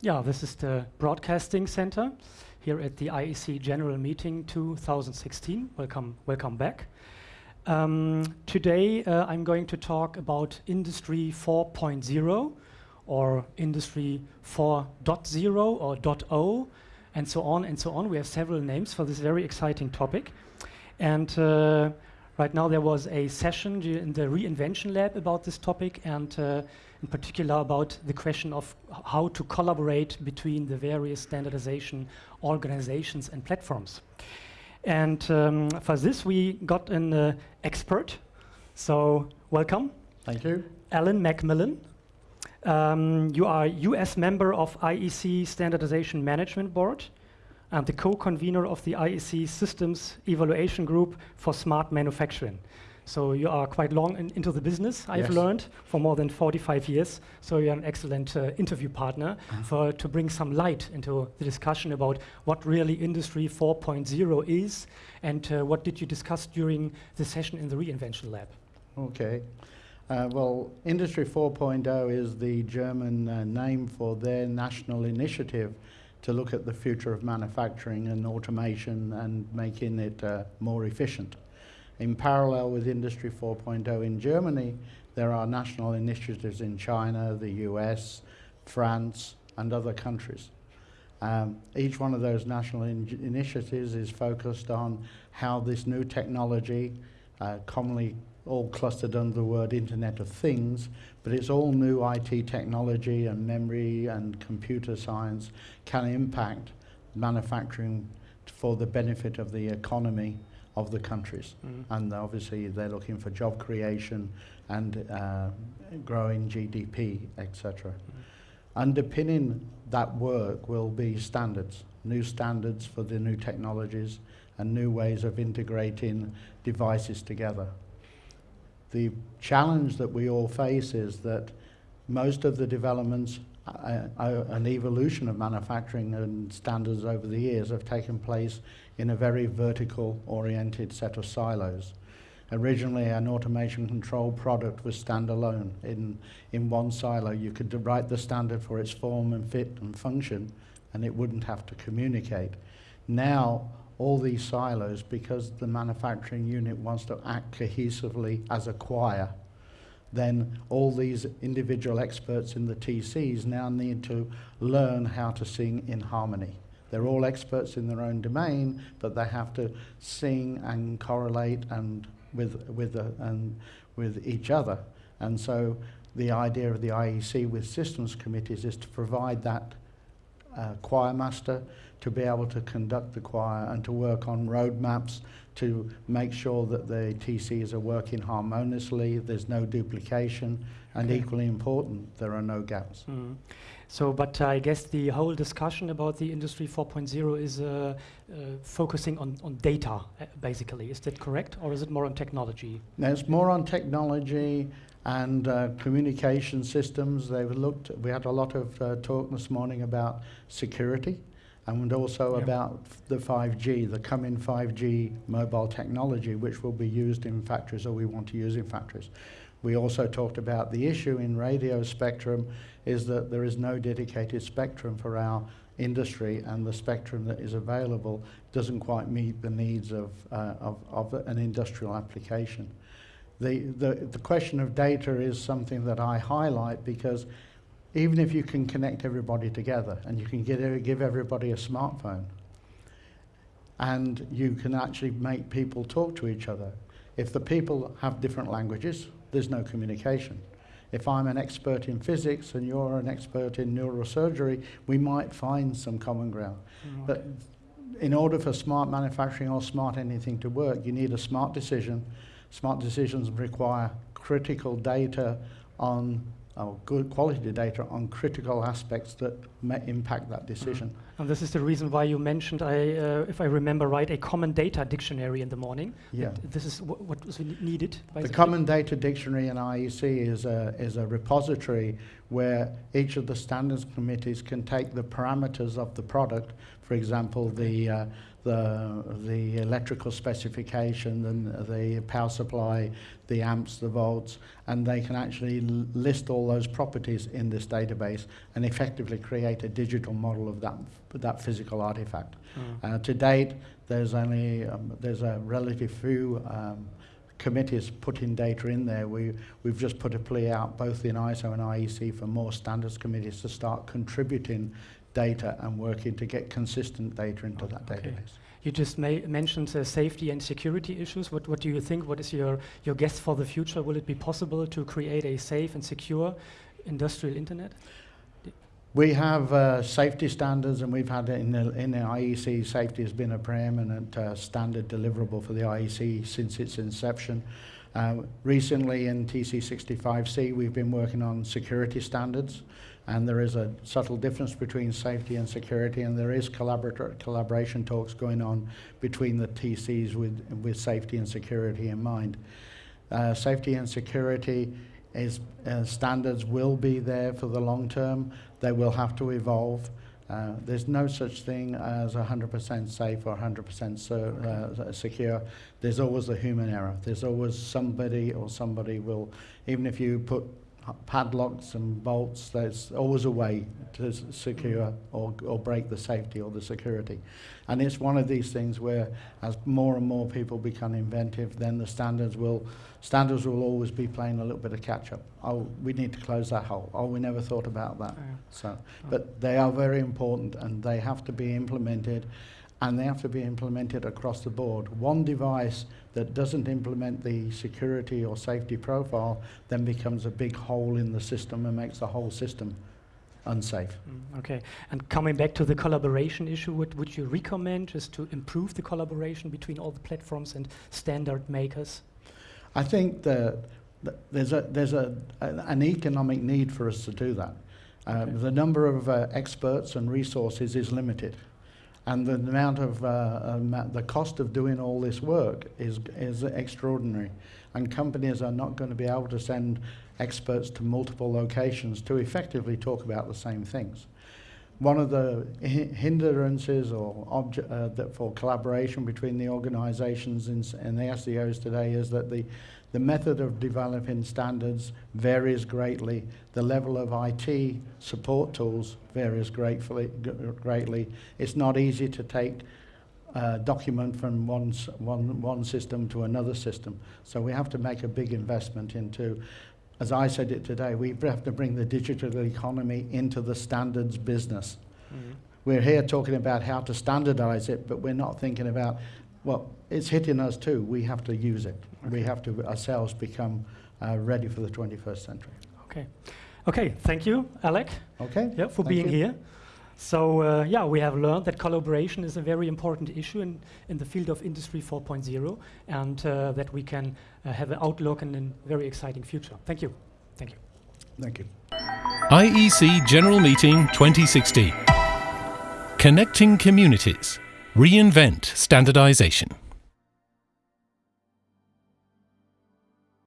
Yeah, this is the Broadcasting Center here at the IEC General Meeting 2016. Welcome, welcome back. Um, today uh, I'm going to talk about Industry 4.0 or Industry 4.0 or .0 and so on and so on. We have several names for this very exciting topic. And uh, right now there was a session in the Reinvention Lab about this topic and uh, in particular about the question of how to collaborate between the various standardization organizations and platforms. And um, for this, we got an uh, expert. So welcome. Thank you. Alec McMillan. Um, you are US member of IEC Standardization Management Board and the co-convener of the IEC Systems Evaluation Group for Smart Manufacturing. So you are quite long in, into the business, I've yes. learned, for more than 45 years. So you're an excellent uh, interview partner uh-huh. for to bring some light into the discussion about what really Industry 4.0 is and uh, what did you discuss during the session in the Reinvention Lab. Okay. Uh, well, Industry 4.0 is the German uh, name for their national initiative to look at the future of manufacturing and automation and making it uh, more efficient. In parallel with Industry 4.0 in Germany, there are national initiatives in China, the US, France, and other countries. Um, each one of those national in initiatives is focused on how this new technology, uh, commonly all clustered under the word Internet of Things, but it's all new IT technology and memory and computer science can impact manufacturing for the benefit of the economy of the countries. Mm. And obviously they're looking for job creation and uh, growing GDP, etc. Mm. Underpinning that work will be standards, new standards for the new technologies and new ways of integrating devices together. The challenge that we all face is that most of the developments uh, uh, an evolution of manufacturing and standards over the years have taken place in a very vertical oriented set of silos. Originally an automation control product was standalone. In, in one silo you could write the standard for its form and fit and function and it wouldn't have to communicate. Now all these silos, because the manufacturing unit wants to act cohesively as a choir, then all these individual experts in the TCs now need to learn how to sing in harmony. They're all experts in their own domain, but they have to sing and correlate and with, with, uh, and with each other. And so the idea of the IEC with systems committees is to provide that uh, choir master to be able to conduct the choir and to work on roadmaps to make sure that the TCs are working harmoniously, there's no duplication, and okay. equally important, there are no gaps. Mm. So, but I guess the whole discussion about the Industry 4.0 is uh, uh, focusing on, on data, uh, basically. Is that correct, or is it more on technology? No, it's more on technology and uh, communication systems. They've looked, we had a lot of uh, talk this morning about security and also about the 5G, the coming 5G mobile technology, which will be used in factories or we want to use in factories. We also talked about the issue in radio spectrum is that there is no dedicated spectrum for our industry and the spectrum that is available doesn't quite meet the needs of, uh, of, of, an industrial application. The, the, the question of data is something that I highlight because even if you can connect everybody together and you can get, give everybody a smartphone and you can actually make people talk to each other. If the people have different languages, there's no communication. If I'm an expert in physics and you're an expert in neurosurgery, we might find some common ground. But in order for smart manufacturing or smart anything to work, you need a smart decision. Smart decisions require critical data on good quality data on critical aspects that may impact that decision. Mm And this is the reason why you mentioned, I, uh, if I remember right, a common data dictionary in the morning. Yeah. This is what was needed. The common data dictionary in IEC is a, is a repository where each of the standards committees can take the parameters of the product, for example, the uh, the, the electrical specification, and the power supply, the amps, the volts, and they can actually list all those properties in this database and effectively create a digital model of that, that physical artifact. Mm. Uh, to date, there's only um, there's a relative few um, committees putting data in there. We, we've just put a plea out both in ISO and IEC for more standards committees to start contributing data and working to get consistent data into that database. You just mentioned uh, safety and security issues. What, what do you think? What is your, your guess for the future? Will it be possible to create a safe and secure industrial internet? We have uh, safety standards, and we've had in the, in the IEC. Safety has been a preeminent uh, standard deliverable for the IEC since its inception. Uh, recently in TC65C, we've been working on security standards, and there is a subtle difference between safety and security, and there is collaboration talks going on between the TCs with, with safety and security in mind. Uh, safety and security is, uh, standards will be there for the long term. They will have to evolve. Uh, there's no such thing as 100% safe or 100% so, uh, secure. There's always a human error. There's always somebody or somebody will, even if you put padlocks and bolts, there's always a way to secure or, or break the safety or the security. And it's one of these things where as more and more people become inventive, then the standards will, standards will always be playing a little bit of catch up. Oh, we need to close that hole. Oh, we never thought about that. So, but they are very important and they have to be implemented and they have to be implemented across the board. One device that doesn't implement the security or safety profile then becomes a big hole in the system and makes the whole system unsafe. Mm, okay, and coming back to the collaboration issue, what would you recommend just to improve the collaboration between all the platforms and standard makers? I think that there's a there's a, an economic need for us to do that. Uh, okay. The number of uh, experts and resources is limited and the amount of uh, um, the cost of doing all this work is is extraordinary, and companies are not going to be able to send experts to multiple locations to effectively talk about the same things. One of the hindrances or object, uh, for collaboration between the organizations and, the SDOs today is that the the method of developing standards varies greatly. The level of IT support tools varies greatly. greatly. It's not easy to take a document from one, one, one system to another system. So we have to make a big investment into, as I said it today, we have to bring the digital economy into the standards business. Mm -hmm. We're here talking about how to standardize it, but we're not thinking about well, it's hitting us too. We have to use it. Okay. We have to ourselves become uh, ready for the 21st century. Okay. Okay, thank you, Alec. Okay. Yeah, for being you. here. So uh, yeah, we have learned that collaboration is a very important issue in, in the field of Industry 4.0 and uh, that we can uh, have an outlook and a very exciting future. Thank you. Thank you. Thank you. IEC General Meeting 2016. Connecting Communities. Reinvent standardization.